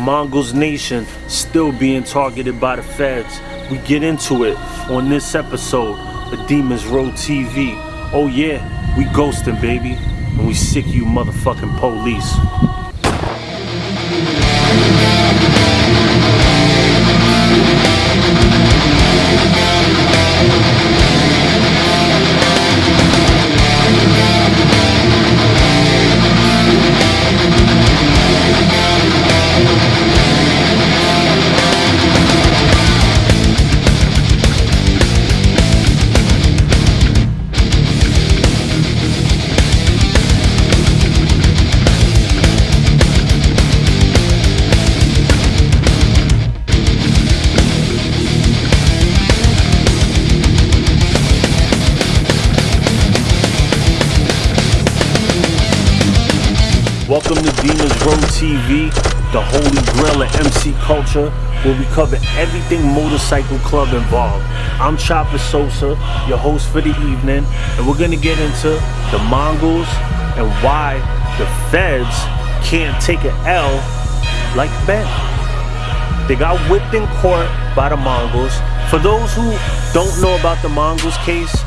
Mongols Nation still being targeted by the feds. We get into it on this episode of Demons Row TV. Oh yeah, we ghosting baby, and we sick you motherfucking police. Welcome to Demons Row TV, the holy grail of MC culture, where we cover everything motorcycle club involved. I'm Chopper Sosa, your host for the evening, and we're gonna get into the Mongols and why the feds can't take an L like Ben. They got whipped in court by the Mongols. For those who don't know about the Mongols case,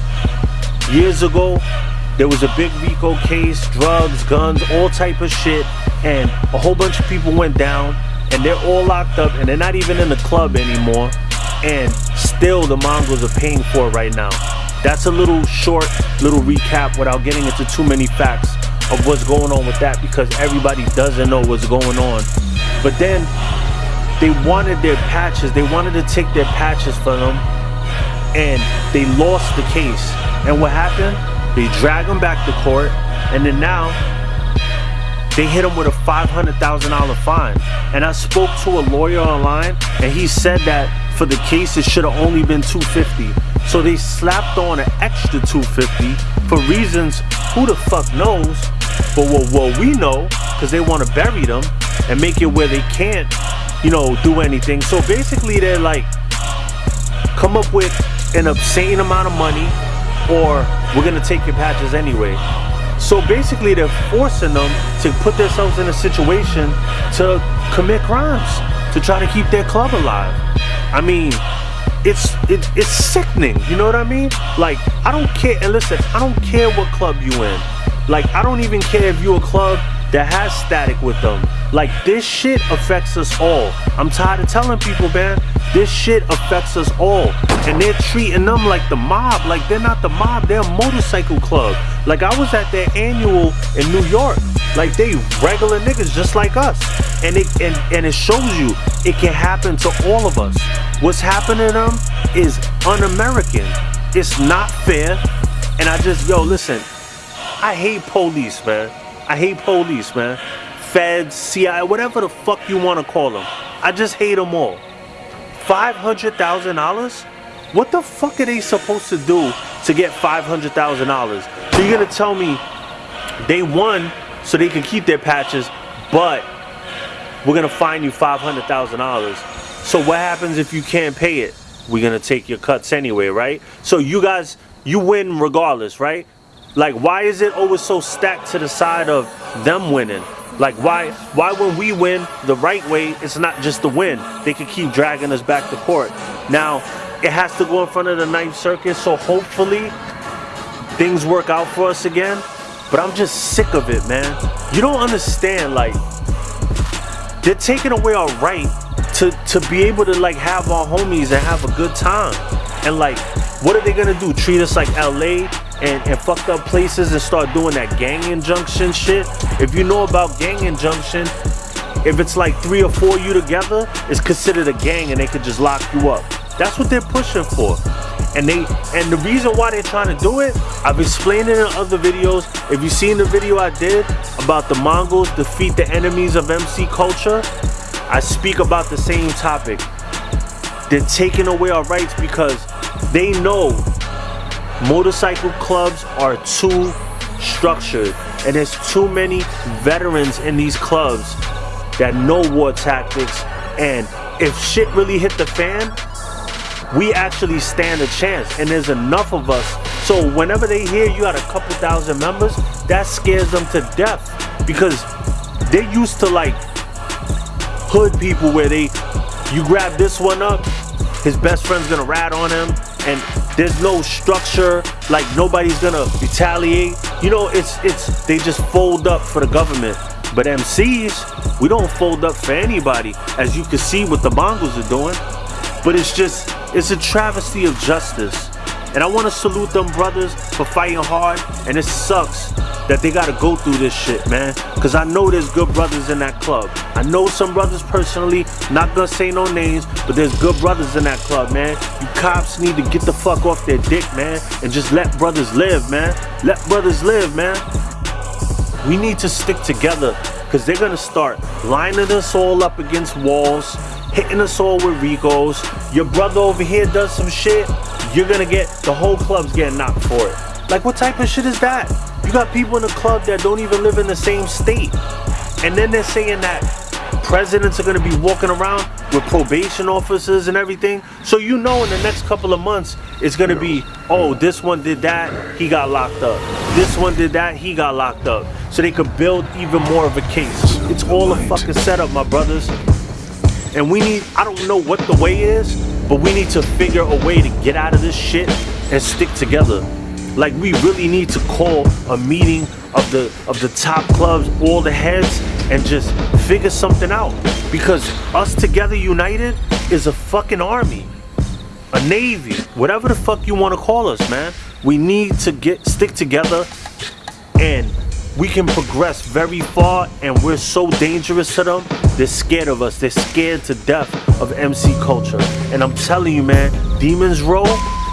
years ago, there was a big RICO case, drugs, guns, all type of shit, and a whole bunch of people went down, and they're all locked up, and they're not even in the club anymore, and still the Mongols are paying for it right now. That's a little short, little recap without getting into too many facts of what's going on with that because everybody doesn't know what's going on. But then they wanted their patches, they wanted to take their patches from them, and they lost the case. And what happened? They drag him back to court, and then now they hit him with a $500,000 fine. And I spoke to a lawyer online, and he said that for the case it should have only been 250. So they slapped on an extra 250 for reasons who the fuck knows. But what, what we know, because they want to bury them and make it where they can't, you know, do anything. So basically, they're like, come up with an obscene amount of money or we're gonna take your patches anyway. So basically they're forcing them to put themselves in a situation to commit crimes, to try to keep their club alive. I mean, it's it, it's sickening, you know what I mean? Like, I don't care, and listen, I don't care what club you in. Like, I don't even care if you're a club that has static with them. Like, this shit affects us all. I'm tired of telling people, man, this shit affects us all. And they're treating them like the mob. Like they're not the mob, they're a motorcycle club. Like I was at their annual in New York. Like they regular niggas just like us. And it and, and it shows you it can happen to all of us. What's happening to them is un-American. It's not fair. And I just, yo, listen, I hate police, man. I hate police, man. Feds, CIA, whatever the fuck you want to call them. I just hate them all. $500,000? What the fuck are they supposed to do to get $500,000? So you're gonna tell me they won so they can keep their patches, but we're gonna fine you $500,000. So what happens if you can't pay it? We're gonna take your cuts anyway, right? So you guys, you win regardless, right? Like why is it always so stacked to the side of them winning? Like why why when we win the right way, it's not just the win. They can keep dragging us back to court. Now, it has to go in front of the Ninth Circuit, so hopefully things work out for us again. But I'm just sick of it, man. You don't understand, like, they're taking away our right to, to be able to like have our homies and have a good time. And like, what are they gonna do? Treat us like LA and, and fucked up places and start doing that gang injunction shit. If you know about gang injunction, if it's like three or four you together, it's considered a gang and they could just lock you up. That's what they're pushing for. And they and the reason why they're trying to do it, I've explained it in other videos. If you've seen the video I did about the Mongols defeat the enemies of MC culture, I speak about the same topic. They're taking away our rights because they know motorcycle clubs are too structured and there's too many veterans in these clubs that know war tactics and if shit really hit the fan we actually stand a chance and there's enough of us. So whenever they hear you got a couple thousand members that scares them to death because they're used to like hood people where they, you grab this one up, his best friend's gonna rat on him, and there's no structure, like nobody's gonna retaliate. You know, it's it's they just fold up for the government. But MCs, we don't fold up for anybody, as you can see what the Mongols are doing. But it's just, it's a travesty of justice. And I want to salute them brothers for fighting hard. And it sucks that they got to go through this shit, man. Because I know there's good brothers in that club. I know some brothers personally, not to say no names, but there's good brothers in that club, man. You cops need to get the fuck off their dick, man. And just let brothers live, man. Let brothers live, man. We need to stick together because they're gonna start lining us all up against walls, hitting us all with Ricos. Your brother over here does some shit, you're gonna get the whole club's getting knocked for it. Like what type of shit is that? You got people in the club that don't even live in the same state. And then they're saying that presidents are gonna be walking around with probation officers and everything. So you know in the next couple of months, it's gonna be, oh, this one did that, he got locked up. This one did that, he got locked up. So they could build even more of a case. It's all a fucking setup, my brothers. And we need, I don't know what the way is, but we need to figure a way to get out of this shit and stick together. Like we really need to call a meeting of the of the top clubs, all the heads, and just figure something out. Because us together united is a fucking army. A navy. Whatever the fuck you want to call us, man. We need to get stick together and we can progress very far and we're so dangerous to them they're scared of us they're scared to death of mc culture and i'm telling you man demons row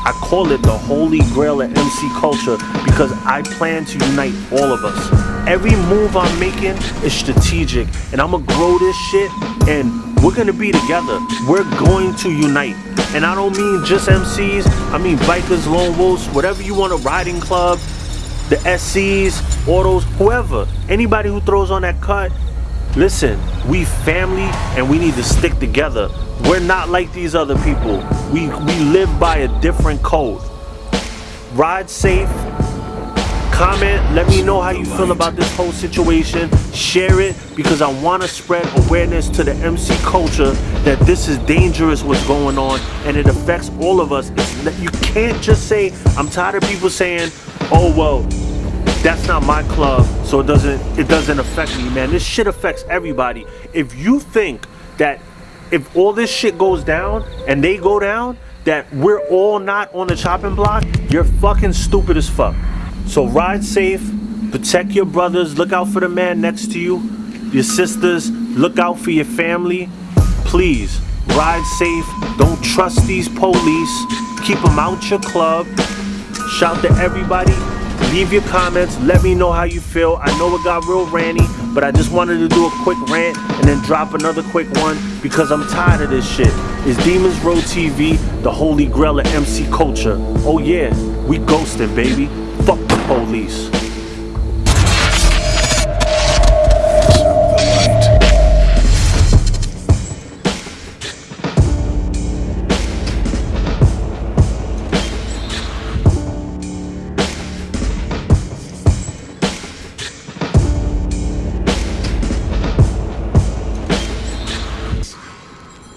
I call it the holy grail of MC culture because I plan to unite all of us. Every move I'm making is strategic and I'm gonna grow this shit and we're gonna be together. We're going to unite. And I don't mean just MCs, I mean bikers, lone wolves, whatever you want, a riding club, the SCs, autos, whoever. Anybody who throws on that cut, listen, we family and we need to stick together. We're not like these other people. We, we live by a different code. Ride safe. Comment, let me know how you feel about this whole situation. Share it because I want to spread awareness to the MC culture that this is dangerous what's going on and it affects all of us. It's, you can't just say, I'm tired of people saying, oh well, that's not my club, so it doesn't it doesn't affect me, man. This shit affects everybody. If you think that if all this shit goes down and they go down, that we're all not on the chopping block, you're fucking stupid as fuck. So ride safe, protect your brothers, look out for the man next to you, your sisters, look out for your family. Please, ride safe, don't trust these police, keep them out your club. Shout to everybody, Leave your comments. Let me know how you feel. I know it got real ranty, but I just wanted to do a quick rant and then drop another quick one because I'm tired of this shit. It's Demons Row TV, the holy grail of MC culture. Oh yeah, we ghosting, baby. Fuck the police.